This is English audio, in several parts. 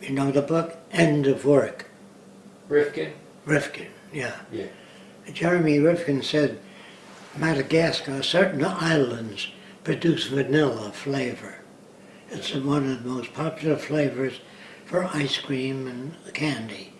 You know the book? End of Work. Rifkin? Rifkin, yeah. Yeah. Jeremy Rifkin said Madagascar, certain islands produce vanilla flavor. It's one of the most popular flavors for ice cream and candy.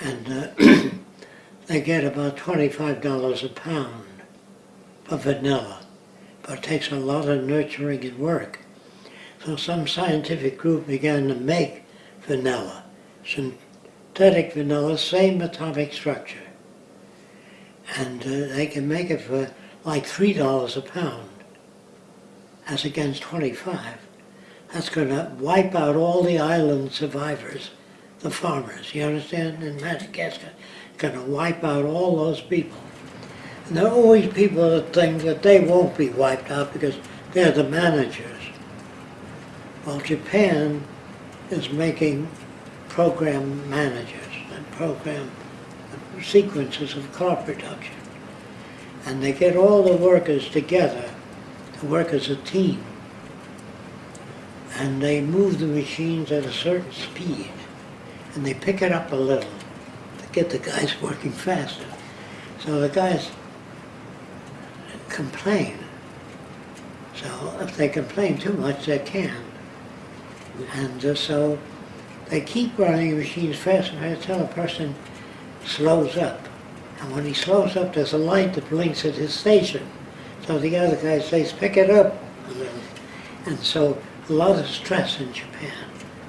And uh, they get about $25 a pound for vanilla. But it takes a lot of nurturing and work. So some scientific group began to make vanilla. Synthetic vanilla, same atomic structure. And uh, they can make it for like $3 a pound as against 25. That's going to wipe out all the island survivors, the farmers, you understand, in Madagascar. Going to wipe out all those people. And there are always people that think that they won't be wiped out because they're the managers. Well, Japan is making program managers and program sequences of car production. And they get all the workers together to work as a team. And they move the machines at a certain speed. And they pick it up a little to get the guys working faster. So the guys complain. So if they complain too much, they can. And uh, so they keep running machines faster until a person slows up. And when he slows up, there's a light that blinks at his station. So the other guy says, pick it up. And so a lot of stress in Japan,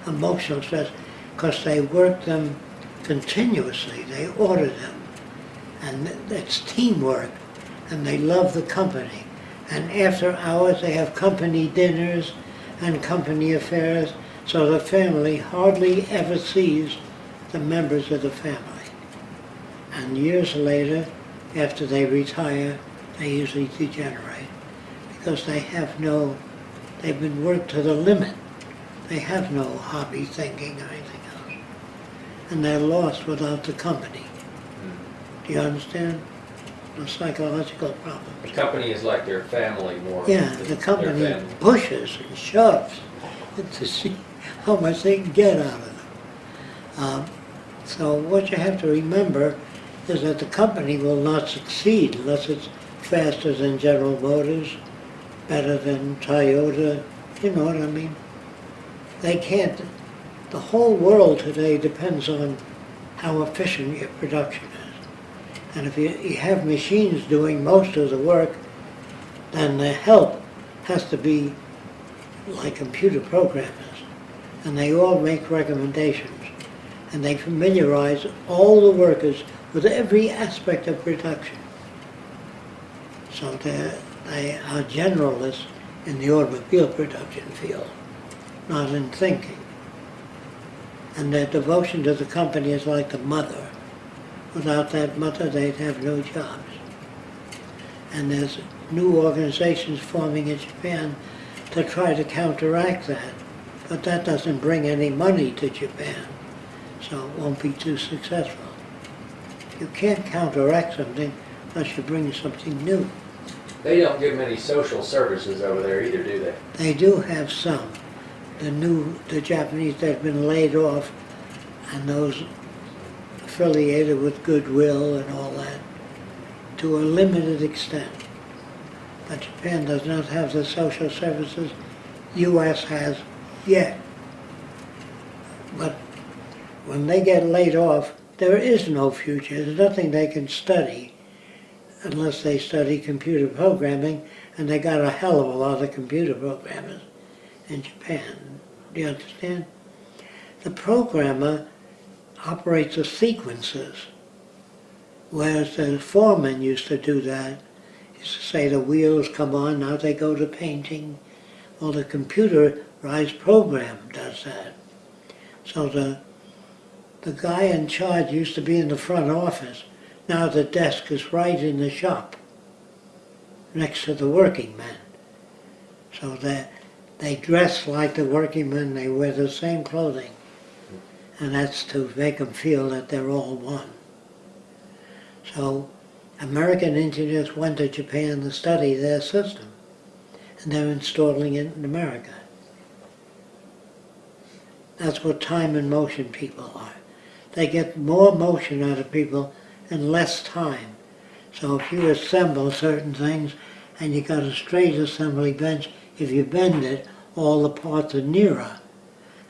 emotional stress, because they work them continuously. They order them. And it's teamwork. And they love the company. And after hours, they have company dinners and company affairs. So the family hardly ever sees the members of the family. And years later, after they retire, they usually degenerate because they have no, they've been worked to the limit. They have no hobby thinking or anything else. And they're lost without the company. Hmm. Do you understand? Psychological problem. The company is like their family more. Yeah, the company pushes and shoves to see how much they can get out of them. Um, so what you have to remember is that the company will not succeed unless it's faster than General Motors, better than Toyota, you know what I mean? They can't, the whole world today depends on how efficient your production is. And if you, you have machines doing most of the work, then the help has to be like computer programmers. And they all make recommendations. And they familiarize all the workers with every aspect of production. So they are generalists in the automobile production field, not in thinking. And their devotion to the company is like the mother. Without that mother, they'd have no jobs. And there's new organizations forming in Japan to try to counteract that. But that doesn't bring any money to Japan, so it won't be too successful. You can't counteract something unless you bring something new. They don't give many social services over there either, do they? They do have some. The new, the Japanese that have been laid off and those affiliated with Goodwill and all that to a limited extent. But Japan does not have the social services U.S. has yet. But when they get laid off, there is no future. There's nothing they can study unless they study computer programming, and they got a hell of a lot of computer programmers in Japan. Do you understand? The programmer operates the sequences, whereas the foreman used to do that. Used to say the wheels come on, now they go to painting. Well, the computerized program does that. So the the guy in charge used to be in the front office. Now the desk is right in the shop, next to the working man. So they, they dress like the working men, they wear the same clothing. And that's to make them feel that they're all one. So American engineers went to Japan to study their system. And they're installing it in America. That's what time and motion people are. They get more motion out of people in less time. So if you assemble certain things and you've got a straight assembly bench, if you bend it, all the parts are nearer.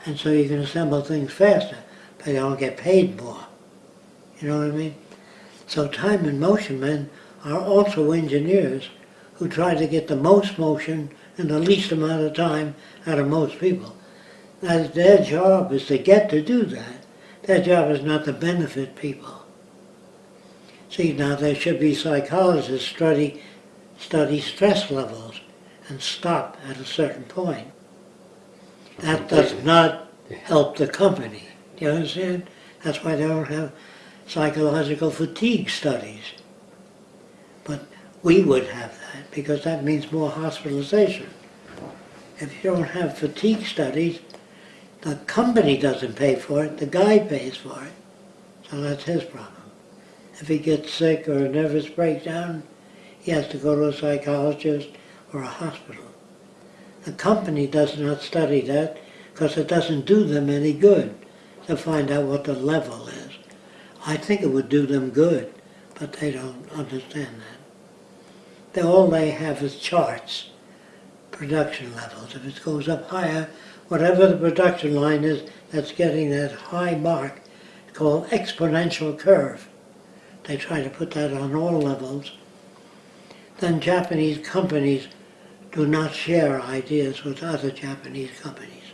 And so you can assemble things faster, but you don't get paid more. You know what I mean? So time and motion men are also engineers who try to get the most motion in the least amount of time out of most people. That their job is to get to do that. Their job is not to benefit people. See, now there should be psychologists study, study stress levels and stop at a certain point. That does not help the company. Do you understand? That's why they don't have psychological fatigue studies. But we would have that because that means more hospitalization. If you don't have fatigue studies, the company doesn't pay for it, the guy pays for it. So that's his problem. If he gets sick or a nervous breakdown, he has to go to a psychologist or a hospital. The company does not study that because it doesn't do them any good to find out what the level is. I think it would do them good, but they don't understand that. They, all they have is charts, production levels. If it goes up higher, whatever the production line is that's getting that high mark, called exponential curve. They try to put that on all levels. Then Japanese companies do not share ideas with other Japanese companies,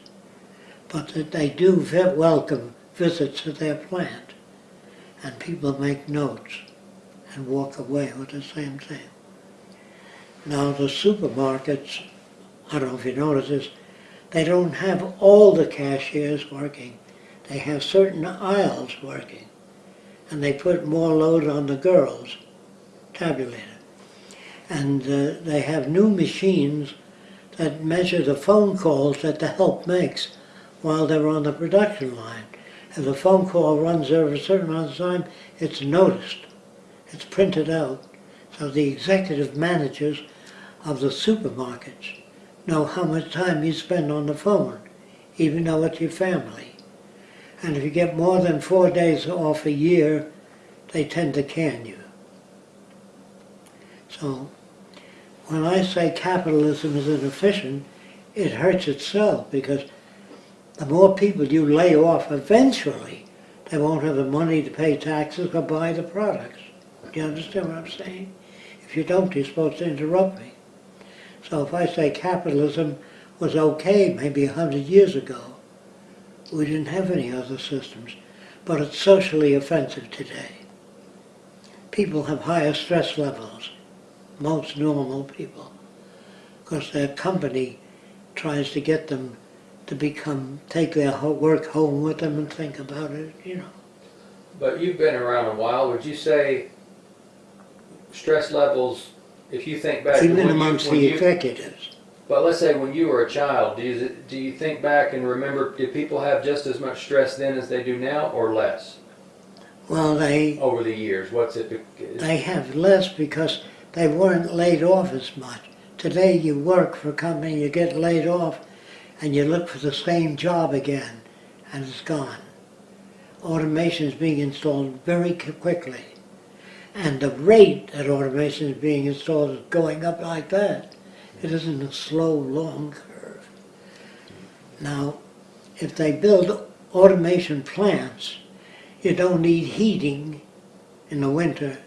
but that they do welcome visits to their plant, and people make notes and walk away with the same thing. Now the supermarkets, I don't know if you notice this, they don't have all the cashiers working. They have certain aisles working, and they put more load on the girls, tabulator. And uh, they have new machines that measure the phone calls that the help makes while they're on the production line. If the phone call runs over a certain amount of time, it's noticed. It's printed out. So the executive managers of the supermarkets know how much time you spend on the phone, even though it's your family. And if you get more than four days off a year, they tend to can you. So when I say capitalism is inefficient, it hurts itself because the more people you lay off, eventually they won't have the money to pay taxes or buy the products. Do you understand what I'm saying? If you don't, you're supposed to interrupt me. So if I say capitalism was okay maybe a hundred years ago, we didn't have any other systems, but it's socially offensive today. People have higher stress levels, most normal people, because their company tries to get them to become, take their work home with them and think about it, you know. But you've been around a while, would you say stress levels, if you think back Even you, amongst when the you, executives. but let's say when you were a child, do you, do you think back and remember, did people have just as much stress then as they do now or less Well, they, over the years? What's it? they have less because they weren't laid off as much. Today you work for a company, you get laid off, and you look for the same job again, and it's gone. Automation is being installed very quickly. And the rate that automation is being installed is going up like that. It isn't a slow, long curve. Now, if they build automation plants, you don't need heating in the winter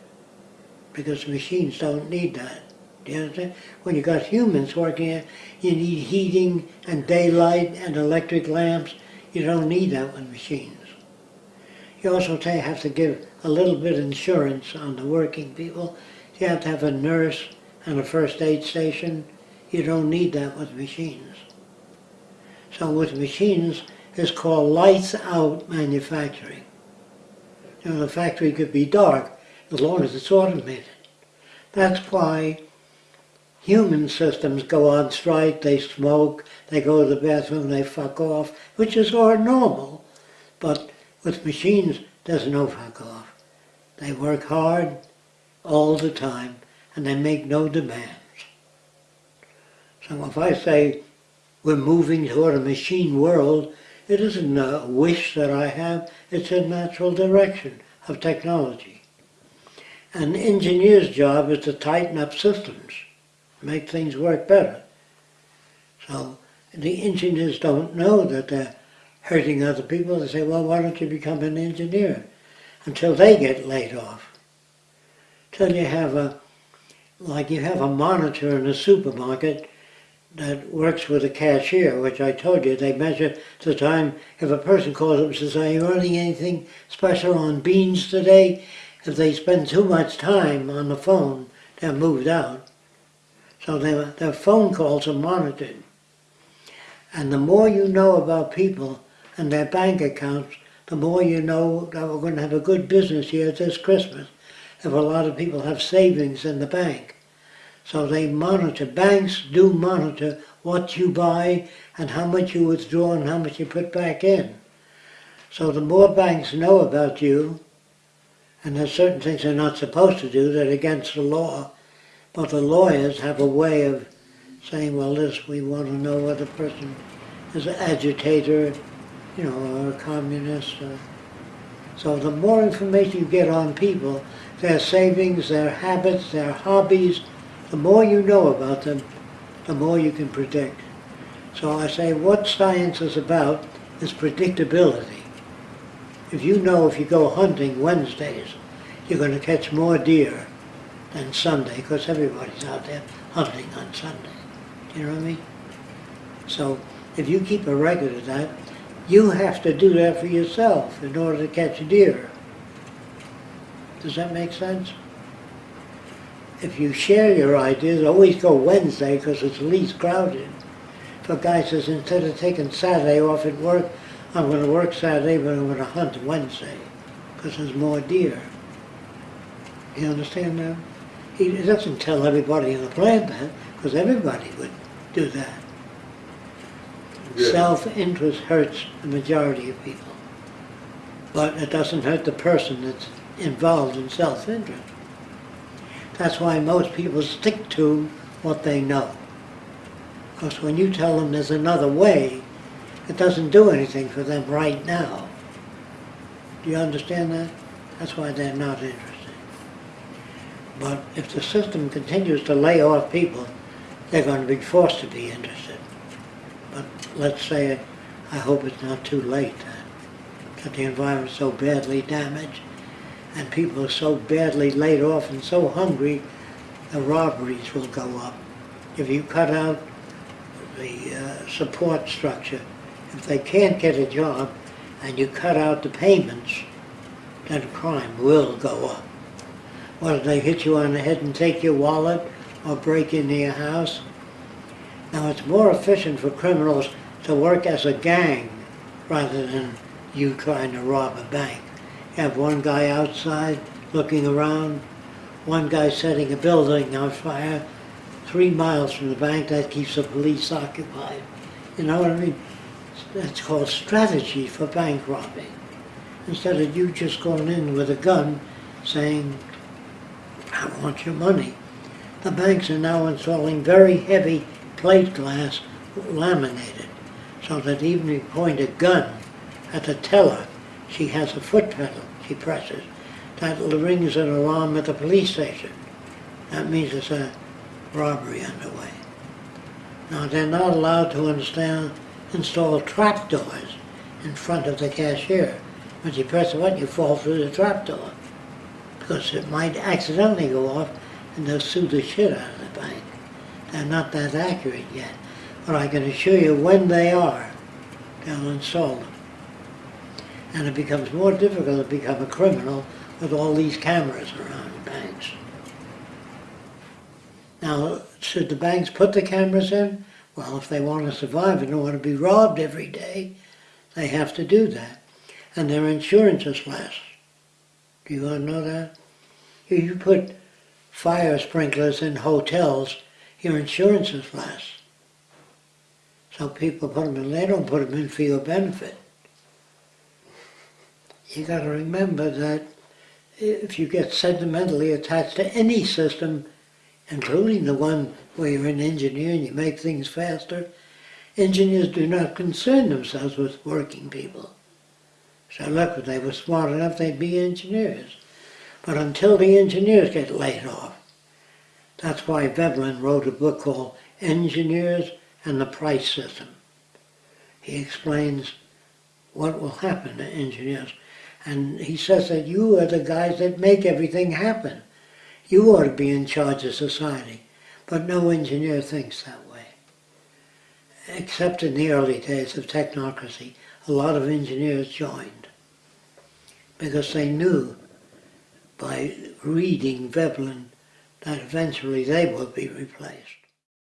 because machines don't need that. Do you understand? When you got humans working you need heating and daylight and electric lamps. You don't need that with machines. You also have to give a little bit insurance on the working people. You have to have a nurse and a first aid station. You don't need that with machines. So with machines, it's called lights out manufacturing. You know, the factory could be dark as long as it's automated. That's why human systems go on strike, they smoke, they go to the bathroom, they fuck off, which is all normal. But with machines, there's no fuck off. They work hard all the time and they make no demands. So if I say we're moving toward a machine world, It isn't a wish that I have, it's a natural direction of technology. An engineer's job is to tighten up systems, make things work better. So the engineers don't know that they're hurting other people. They say, well, why don't you become an engineer? Until they get laid off. Till you have a, like you have a monitor in a supermarket that works with a cashier, which I told you, they measure the time. If a person calls up and says, are you running anything special on beans today? If they spend too much time on the phone, they're moved out. So their, their phone calls are monitored. And the more you know about people and their bank accounts, the more you know that we're going to have a good business year this Christmas if a lot of people have savings in the bank. So they monitor, banks do monitor what you buy and how much you withdraw and how much you put back in. So the more banks know about you, and there's certain things they're not supposed to do that are against the law, but the lawyers have a way of saying, well, this, we want to know whether a person is an agitator, you know, or a communist. Or, so the more information you get on people, their savings, their habits, their hobbies, the more you know about them, the more you can predict. So I say what science is about is predictability. If you know if you go hunting Wednesdays, you're going to catch more deer than Sunday, because everybody's out there hunting on Sunday. Do you know what I mean? So if you keep a record of that, you have to do that for yourself in order to catch deer. Does that make sense? If you share your ideas, always go Wednesday because it's least crowded. If a guy says, instead of taking Saturday off at work, I'm going to work Saturday, but I'm going to hunt Wednesday because there's more deer. You understand now? He doesn't tell everybody in the plant that because everybody would do that. Good. Self-interest hurts the majority of people. But it doesn't hurt the person that's involved in self-interest. That's why most people stick to what they know. Because when you tell them there's another way, it doesn't do anything for them right now. Do you understand that? That's why they're not interested. But if the system continues to lay off people, they're going to be forced to be interested. But let's say, I hope it's not too late, that, that the environment's so badly damaged and people are so badly laid off and so hungry, the robberies will go up. If you cut out the uh, support structure, if they can't get a job and you cut out the payments, then crime will go up. Whether they hit you on the head and take your wallet or break into your house. Now it's more efficient for criminals to work as a gang rather than you trying to rob a bank. You have one guy outside looking around, one guy setting a building on fire three miles from the bank, that keeps the police occupied. You know what I mean? That's called strategy for bank robbing. Instead of you just going in with a gun saying, I want your money. The banks are now installing very heavy plate glass laminated so that even if you point a gun at the teller, she has a foot pedal she presses. That rings an alarm at the police station. That means it's a robbery underway. Now they're not allowed to understand, install trapdoors in front of the cashier. When you press a button, you fall through the trapdoor because it might accidentally go off and they'll sue the shit out of the bank. They're not that accurate yet, but I can assure you when they are, they'll install them. And it becomes more difficult to become a criminal with all these cameras around banks. Now, should the banks put the cameras in? Well, if they want to survive and don't want to be robbed every day, they have to do that. And their insurance is less. Do you want to know that? If you put fire sprinklers in hotels, your insurance is less. So people put them in, they don't put them in for your benefit. You got to remember that if you get sentimentally attached to any system, including the one where you're an engineer and you make things faster, engineers do not concern themselves with working people. So look, if they were smart enough, they'd be engineers. But until the engineers get laid off, that's why Veblen wrote a book called Engineers and the Price System. He explains what will happen to engineers. And he says that you are the guys that make everything happen. You ought to be in charge of society. But no engineer thinks that way. Except in the early days of technocracy, a lot of engineers joined because they knew by reading Veblen that eventually they would be replaced.